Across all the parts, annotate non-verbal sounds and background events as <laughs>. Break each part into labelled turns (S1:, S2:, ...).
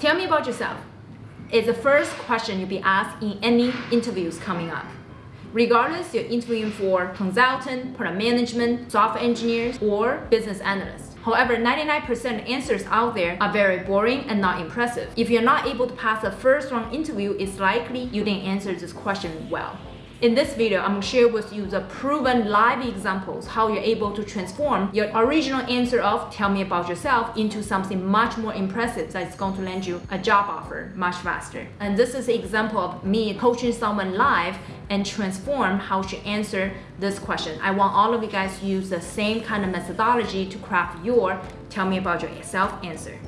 S1: Tell me about yourself. It's the first question you'll be asked in any interviews coming up. Regardless, you're interviewing for consultant, product management, software engineers, or business analysts. However, 99% answers out there are very boring and not impressive. If you're not able to pass the first round interview, it's likely you didn't answer this question well. In this video, I'm going to share with you the proven live examples how you're able to transform your original answer of tell me about yourself into something much more impressive that's going to land you a job offer much faster. And this is an example of me coaching someone live and transform how she answer this question. I want all of you guys to use the same kind of methodology to craft your tell me about yourself answer.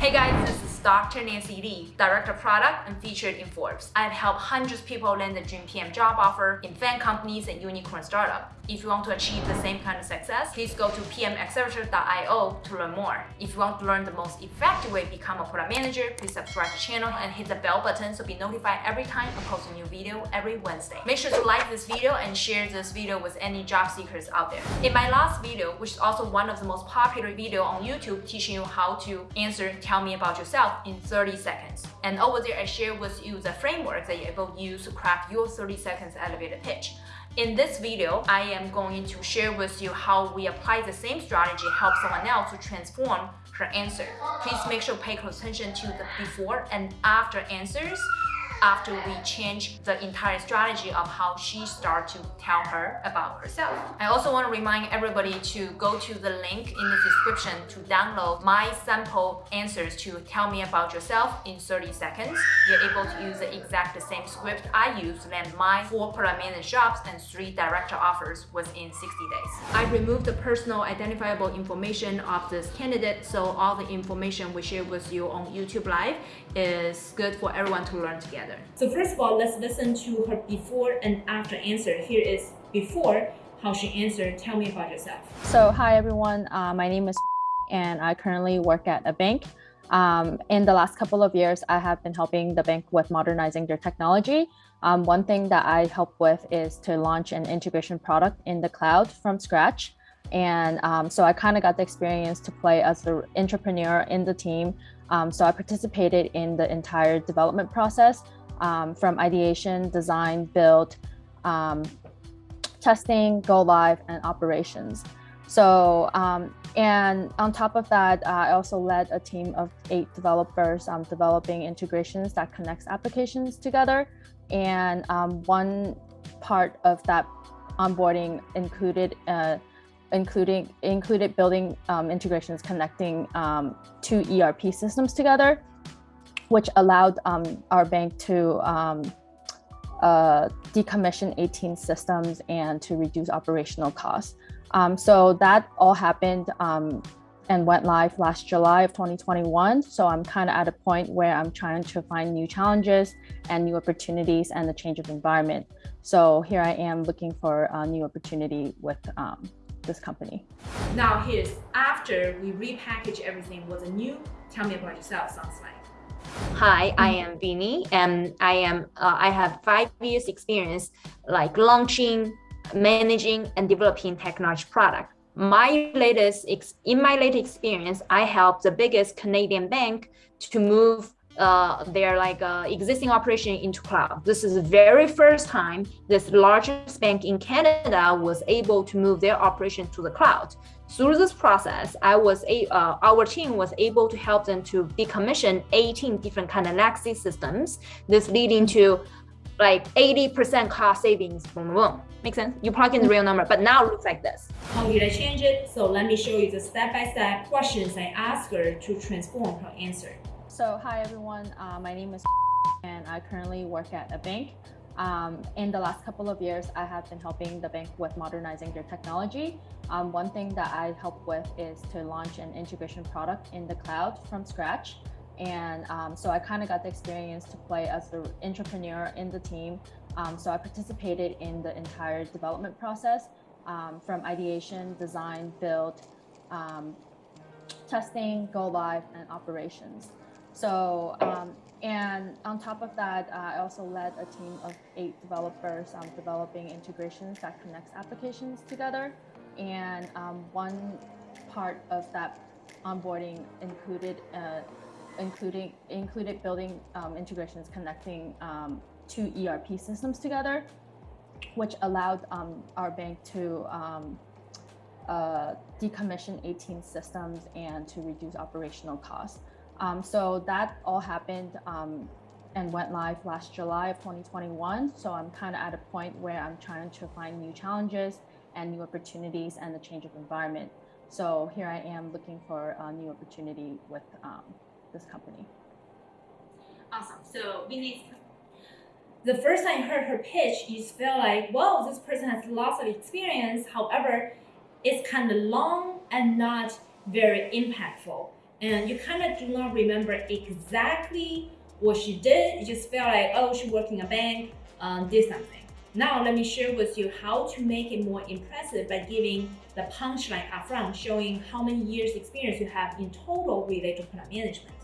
S1: Hey guys, Dr. Nancy Li, Director of Product and featured in Forbes. I've helped hundreds of people land the dream PM job offer in FAANG companies and unicorn startup. If you want to achieve the same kind of success, please go to pmaccelerator.io to learn more. If you want to learn the most effective way to become a product manager, please subscribe to the channel and hit the bell button so be notified every time I post a new video every Wednesday. Make sure to like this video and share this video with any job seekers out there. In my last video, which is also one of the most popular video on YouTube teaching you how to answer tell me about yourself in 30 seconds. And over there, I share with you the framework that able to use to craft your 30 seconds elevator pitch. In this video, I am going to share with you how we apply the same strategy help someone else to transform her answer. Please make sure to pay close attention to the before and after answers after we change the entire strategy of how she start to tell her about herself. I also want to remind everybody to go to the link in the description to download my sample answers to tell me about yourself in 30 seconds. You're able to use the exact same script I used land my four product jobs and three director offers within 60 days. I removed the personal identifiable information of this candidate so all the information we share with you on YouTube Live is good for everyone to learn together together. So first of all, let's listen to her before and after answer. Here is before, how she answered. Tell me about yourself.
S2: So hi everyone, uh, my name is <laughs> and I currently work at a bank. Um, in the last couple of years, I have been helping the bank with modernizing their technology. Um, one thing that I help with is to launch an integration product in the cloud from scratch. And um, so I kind of got the experience to play as the entrepreneur in the team. Um, so I participated in the entire development process um, from ideation, design, build, um, testing, go live, and operations. So, um, and on top of that, uh, I also led a team of eight developers um, developing integrations that connects applications together. And um, one part of that onboarding included uh, including included building um, integrations connecting um, two ERP systems together which allowed um, our bank to um, uh, decommission 18 systems and to reduce operational costs. Um, so that all happened um, and went live last July of 2021. So I'm kind of at a point where I'm trying to find new challenges and new opportunities and the change of environment. So here I am looking for a new opportunity with um, this company.
S1: Now here's after we repackage everything, what the new Tell Me About Yourself sounds like.
S3: Hi, I am Vinny, and I am uh, I have five years experience like launching, managing, and developing technology product. My latest in my latest experience, I helped the biggest Canadian bank to move uh, their like uh, existing operation into cloud. This is the very first time this largest bank in Canada was able to move their operation to the cloud. Through this process, I was a, uh, our team was able to help them to decommission 18 different kind of legacy systems. This leading to like 80% cost savings. Boom, boom. Make sense? You plug in the real number, but now it looks like this.
S1: How did I change it? So let me show you the step-by-step -step questions I asked her to transform her answer.
S2: So hi everyone, uh, my name is <laughs> and I currently work at a bank. Um, in the last couple of years, I have been helping the bank with modernizing their technology. Um, one thing that I help with is to launch an integration product in the cloud from scratch. And um, so I kind of got the experience to play as the entrepreneur in the team. Um, so I participated in the entire development process um, from ideation, design, build, um, testing, go live, and operations. So and on top of that, uh, I also led a team of eight developers um, developing integrations that connects applications together. and um, one part of that onboarding included uh, including included building um, integrations connecting um, two ERP systems together, which allowed um, our bank to um, uh, decommission 18 systems and to reduce operational costs. Um, so that all happened um, and went live last July of 2021. So I'm kind of at a point where I'm trying to find new challenges and new opportunities and a change of environment. So here I am looking for a new opportunity with um, this company.
S4: Awesome. So Vinny's the first time I heard her pitch, you feel like, wow, this person has lots of experience. However, it's kind of long and not very impactful. And you kind of do not remember exactly what she did. You just felt like, oh, she worked in a bank, um, did something. Now let me share with you how to make it more impressive by giving the punchline upfront, showing how many years experience you have in total related to product management.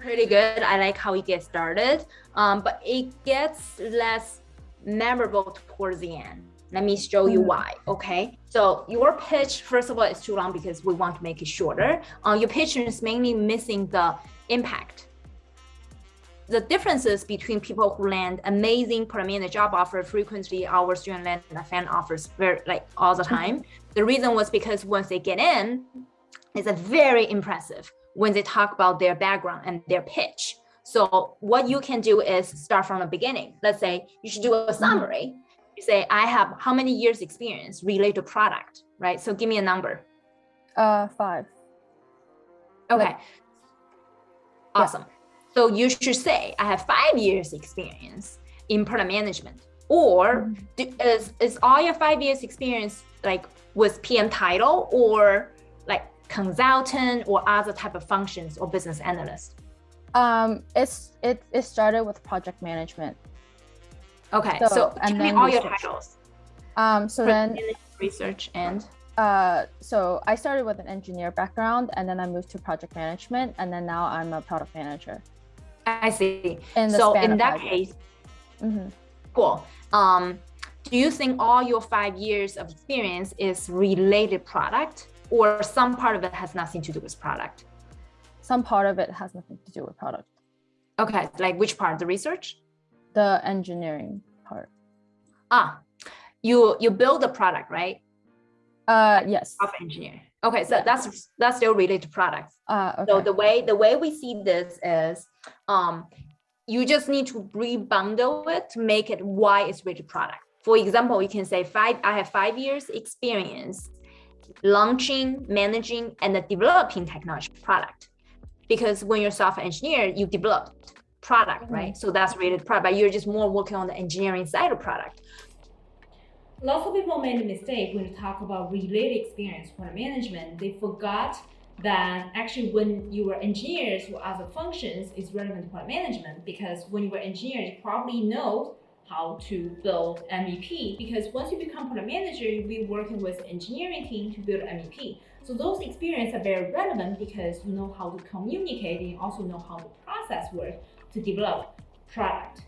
S1: Pretty good. I like how it gets started, um, but it gets less memorable towards the end. Let me show you mm-hmm. why, okay? So your pitch, first of all, is too long because we want to make it shorter. Uh, your pitch is mainly missing the impact the differences between people who land amazing permanent job offer frequently our student land FAANG offers very like all the time. Mm-hmm. The reason was because once they get in, it's a very impressive when they talk about their background and their pitch. So what you can do is start from the beginning. Let's say you should do a mm-hmm. summary. You say, I have how many years experience related to product, right? So give me a number.
S2: Uh, five.
S1: Okay. Like, awesome. Yeah. So you should say, I have five years experience in product management. Or mm-hmm. is, is all your five years experience like with PM title or like consultant or other type of functions or business analyst?
S2: Um, it's it, it started with project management.
S1: Okay, so, so and then all research. your titles.
S2: Um, so then
S1: research and
S2: uh, so I started with an engineer background and then I moved to project management and then now I'm a product manager.
S1: I see. In so in that case, mm -hmm. cool. Um, do you think all your five years of experience is related product or some part of it has nothing to do with product?
S2: Some part of it has nothing to do with product.
S1: Okay, like which part? The research?
S2: The engineering part.
S1: Ah, you you build the product, right?
S2: Uh, yes.
S1: Of engineer. Okay, so yeah. that's that's still related to products.
S2: Uh, okay.
S1: So the way the way we see this is um, you just need to rebundle it to make it why it's rich product. For example, you can say five, I have five years experience launching, managing, and developing technology product. Because when you're software engineer, you develop product, mm -hmm. right? So that's related product, but you're just more working on the engineering side of product.
S4: Lots of people made a mistake when you talk about related experience for management. They forgot that actually when you were engineers or other functions is relevant to product management because when you were engineers, you probably know how to build MVP because once you become product manager, you'll be working with engineering team to build MVP. So those experiences are very relevant because you know how to communicate and you also know how the process works to develop product.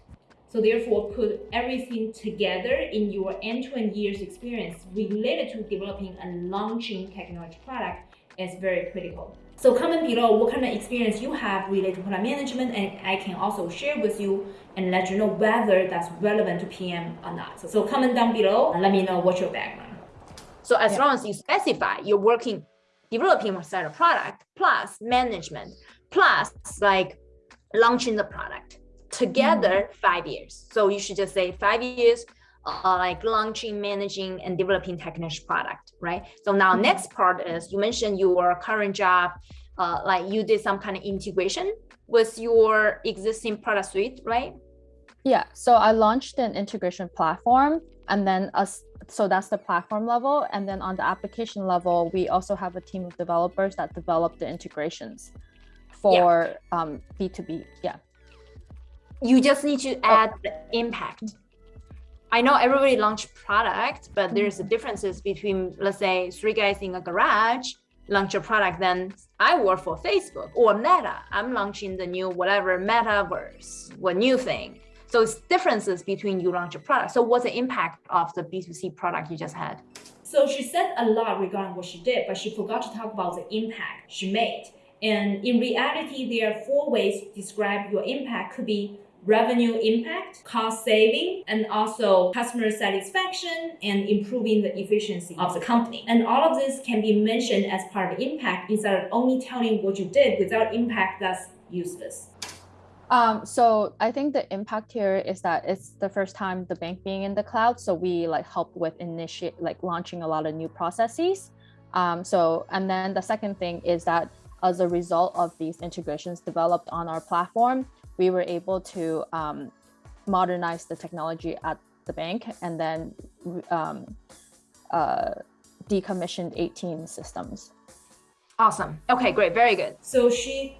S4: So therefore, put everything together in your end-to-end -end years experience related to developing and launching technology product is very critical. So comment below what kind of experience you have related to product management and I can also share with you and let you know whether that's relevant to PM or not. So, so comment down below and let me know what's your background.
S1: So as yeah. long as you specify you're working, developing a set of product plus management plus like launching the product together mm five years. So you should just say five years uh, like launching, managing, and developing technical product, right? So now mm-hmm. next part is you mentioned your current job, uh, like you did some kind of integration with your existing product suite, right?
S2: Yeah, so I launched an integration platform and then us so that's the platform level. And then on the application level, we also have a team of developers that develop the integrations for yeah. um, B2B. Yeah.
S1: You just need to add oh. the impact I know everybody launch product, but there's the differences between, let's say, three guys in a garage launch a product, then I work for Facebook or Meta. I'm launching the new whatever metaverse, what new thing. So it's differences between you launch a product. So what's the impact of the B2C product you just had?
S4: So she said a lot regarding what she did, but she forgot to talk about the impact she made. And in reality, there are four ways to describe your impact could be revenue impact, cost saving, and also customer satisfaction and improving the efficiency of the company. And all of this can be mentioned as part of impact instead of only telling what you did without impact that's useless.
S2: Um, so I think the impact here is that it's the first time the bank being in the cloud. So we like help with initiate like launching a lot of new processes. Um, so and then the second thing is that as a result of these integrations developed on our platform, we were able to um, modernize the technology at the bank and then um, uh, decommissioned 18 systems.
S1: Awesome. Okay, great. Very good.
S4: So she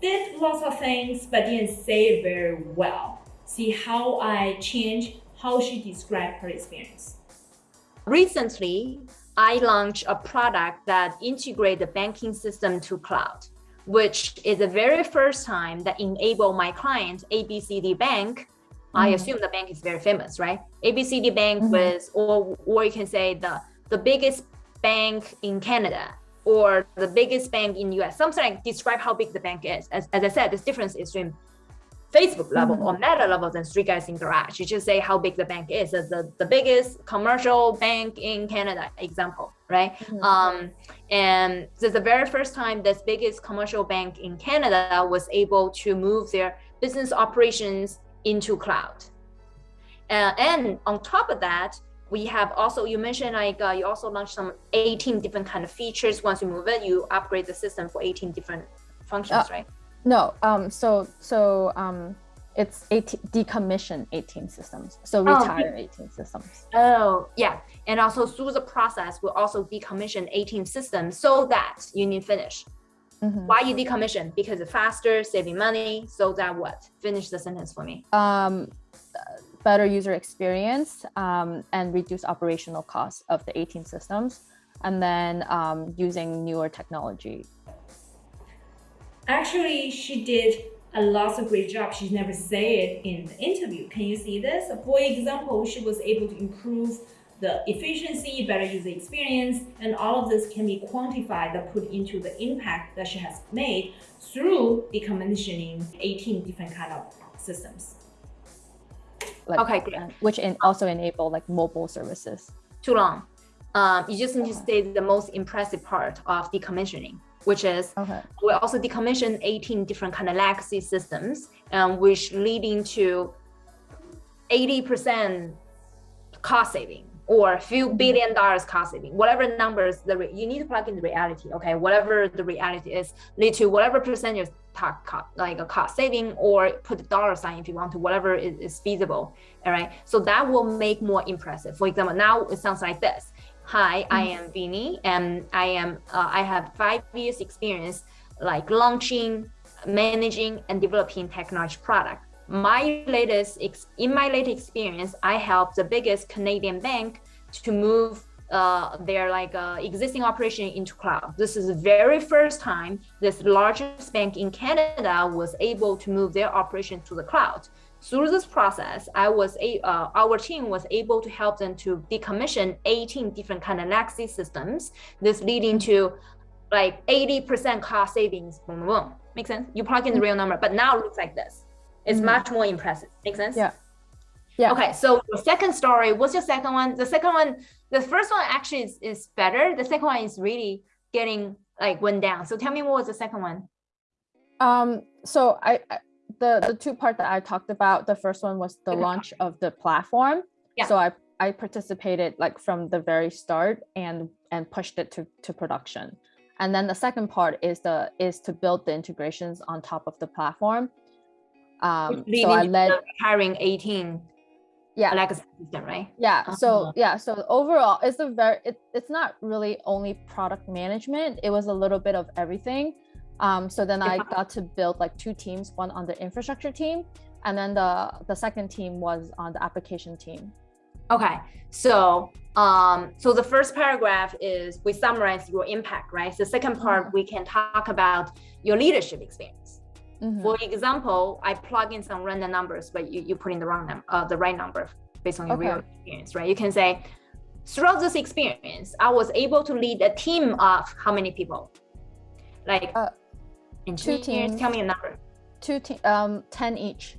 S4: did lots of things, but didn't say it very well. See how I change how she described her experience.
S1: Recently, I launched a product that integrate the banking system to cloud, which is the very first time that enable my client ABCD Bank. I assume the bank is very famous, right? ABCD Bank mm -hmm. was, or or you can say the the biggest bank in Canada or the biggest bank in US. Sometimes describe how big the bank is. As, as I said, this difference is in Facebook level or Meta level than Three Guys in Garage. You just say how big the bank is. As the, the biggest commercial bank in Canada, example, right? Mm -hmm. Um, and this is the very first time this biggest commercial bank in Canada was able to move their business operations into cloud. Uh, and on top of that, we have also you mentioned like uh, you also launched some 18 different kind of features once you move it you upgrade the system for 18 different functions uh, right
S2: no um so so um it's 18 decommission 18 systems. So oh, retire oh, 18 systems.
S1: Oh yeah. And also through the process we'll also decommission 18 systems so that you need finish. Mm -hmm. why you decommission? Because it's faster saving money so that what? Finish the sentence for me.
S2: Um better user experience um, and reduce operational costs of the 18 systems, and then um, using newer technology.
S4: Actually, she did a lot of great job. She never said it in the interview. Can you see this? For example, she was able to improve the efficiency, better user experience, and all of this can be quantified and put into the impact that she has made through decommissioning 18 different kind of systems
S2: like, okay, great. Which in, also enable like mobile services.
S1: Too long. Um, you just need to say the most impressive part of decommissioning, which is okay. we also decommission 18 different kind of legacy systems, um, which leading to 80% cost saving or a few mm-hmm. billion dollars cost saving, whatever numbers the you need to plug in the reality. Okay, whatever the reality is, lead to whatever percentage cost, like a cost saving or put the dollar sign if you want to, whatever is, is feasible. All right. So that will make more impressive. For example, now it sounds like this. Hi. I am Vinny and I am uh, I have five years experience like launching, managing and developing technology product. My latest in my latest experience, I helped the biggest Canadian bank to move uh, their like uh, existing operation into cloud. This is the very first time this largest bank in Canada was able to move their operation to the cloud. Through this process, I was a, uh, our team was able to help them to decommission 18 different kind of legacy systems. This leading to like 80% cost savings. Boom, boom, boom. Make sense? You plug in the real number, but now it looks like this. It's mm -hmm. much more impressive. Make sense?
S2: Yeah. Yeah.
S1: Okay. So the second story, what's your second one? The second one, the first one actually is, is better. The second one is really getting like went down. So tell me what was the second one?
S2: Um, so I, I the the two part that I talked about, the first one was the launch of the platform. Yeah. So I I participated like from the very start and and pushed it to to production. And then the second part is the is to build the integrations on top of the platform. Um, so I led
S1: hiring 18
S2: yeah
S1: like a system right
S2: yeah uh so uh-huh. yeah so overall it's a very it, it's not really only product management it was a little bit of everything um so then i got to build like two teams one on the infrastructure team and then the the second team was on the application team
S1: okay so um so the first paragraph is we summarize your impact right the second part mm -hmm. we can talk about your leadership experience Mm -hmm. For example, I plug in some random numbers, but you, you put in the wrong number, uh, the right number based on your okay. real experience, right? You can say, throughout this experience, I was able to lead a team of how many people? Like
S2: Uh,
S1: engineers,
S2: teams.
S1: tell me a number.
S2: Two te- um, 10 each.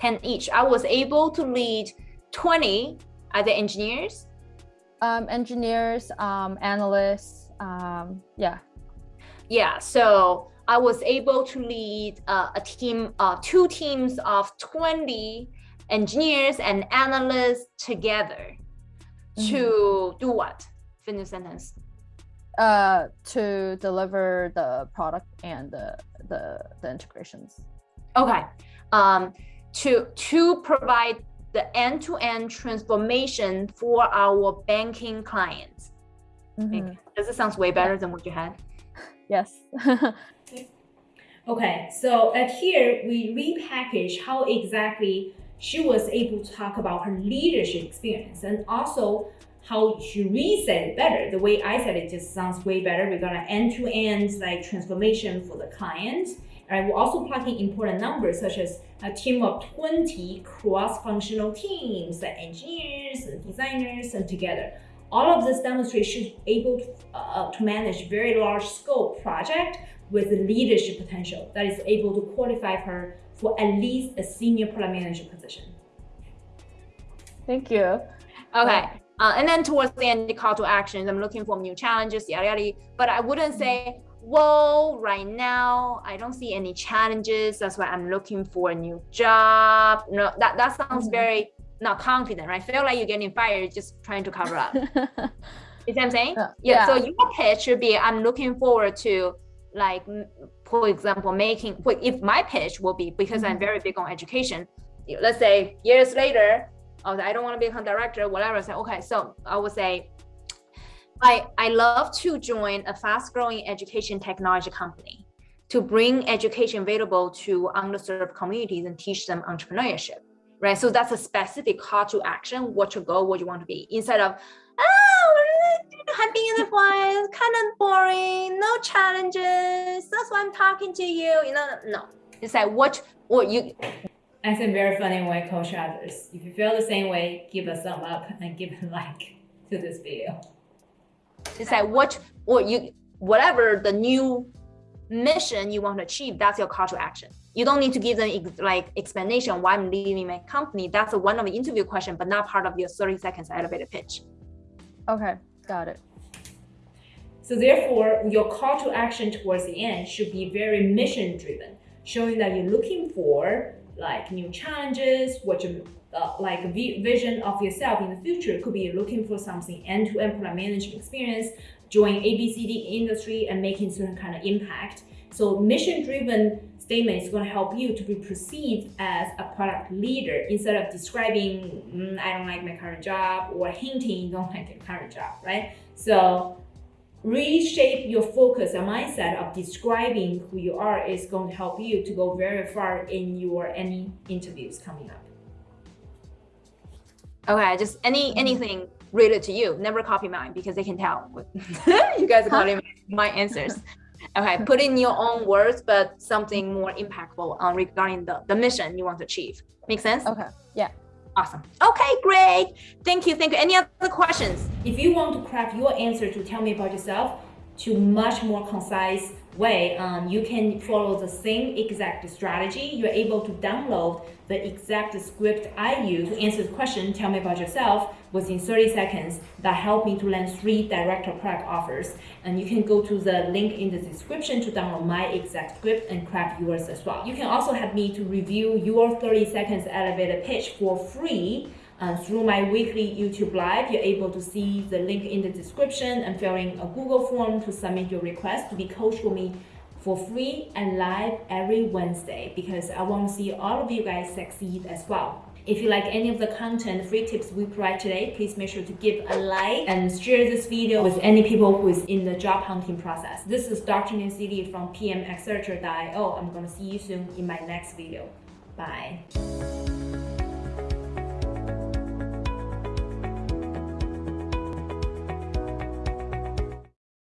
S1: 10 each. I was able to lead 20 other engineers.
S2: Um, engineers, um, analysts, um, yeah.
S1: Yeah, so I was able to lead uh, a team, uh, two teams of 20 engineers and analysts together to do what? Finish sentence.
S2: Uh, to deliver the product and the, the, the integrations.
S1: Okay. Um, to to provide the end-to-end transformation for our banking clients.
S2: Mhm.
S1: Does it sounds way better than what you had?
S2: Yes. <laughs>
S4: Okay, so at here we repackage how exactly she was able to talk about her leadership experience and also how she re-said it better. The way I said it just sounds way better. We're gonna end-to-end like transformation for the client. And we're also plugging important numbers such as a team of 20 cross-functional teams, like engineers and designers and together. All of this demonstrates she's able to, uh, to manage very large scope project with the leadership potential that is able to qualify her for at least a senior product manager position.
S2: Thank you.
S1: Okay. Uh, and then towards the end, the call to actions, I'm looking for new challenges, yada yada. But I wouldn't say, whoa, right now I don't see any challenges. That's why I'm looking for a new job. No, that that sounds
S2: Mhm.
S1: very not confident, right? Feel like you're getting fired just trying to cover up. <laughs> You see what I'm saying?
S2: Uh,
S1: yeah, So your pitch should be, I'm looking forward to, like, for example, making. If my pitch will be because I'm
S2: Mhm.
S1: very big on education. Let's say years later, Like, I don't want to become director, whatever. Say, okay, so I would say, I I love to join a fast-growing education technology company to bring education available to underserved communities and teach them entrepreneurship right? So that's a specific call to action, what your goal, what you want to be, instead of, oh, been in the forest, kind of boring, no challenges. That's why I'm talking to you. You know, no. It's like what what you
S4: I think very funny way I coach others. If you feel the same way, give a thumb up <laughs> and give a like to this video.
S1: it's like what what you whatever the new mission you want to achieve, that's your call to action. You don't need to give them ex- like explanation why I'm leaving my company. That's a one of the interview question, but not part of your 30 seconds elevator pitch.
S2: okay, got it.
S4: So therefore, your call to action towards the end should be very mission driven, showing that you're looking for like new challenges, what you uh, like vision of yourself in the future. Could be looking for something end to end product management experience, join ABCD industry and making certain kind of impact. So mission driven statement is going to help you to be perceived as a product leader instead of describing mm, I don't like my current job or hinting don't like your current job, right? So reshape your focus and mindset of describing who you are is going to help you to go very far in your any interviews coming up.
S1: Okay, just any mm-hmm. anything related to you. Never copy mine because they can tell. <laughs> you guys are copying <laughs> my answers. Okay, put in your own words, but something more impactful on regarding the, the mission you want to achieve. Make sense?
S2: Okay, yeah.
S1: Awesome. Okay, great. Thank you. Thank you. Any other questions?
S4: If you want to craft your answer to tell me about yourself to much more concise way, um, you can follow the same exact strategy. You're able to download the exact script I use to answer the question, tell me about yourself, within 30 seconds that helped me to land three director product offers. And you can go to the link in the description to download my exact script and craft yours as well. You can also have me to review your 30 seconds elevator pitch for free uh, through my weekly YouTube live, you're able to see the link in the description and fill in a Google form to submit your request to be coached with me for free and live every Wednesday because I want to see all of you guys succeed as well. If you like any of the content, free tips we provide today, please make sure to give a like and share this video with any people who is in the job hunting process. This is Dr. Nancy Li from pmaccelerator.io. I'm going to see you soon in my next video. Bye.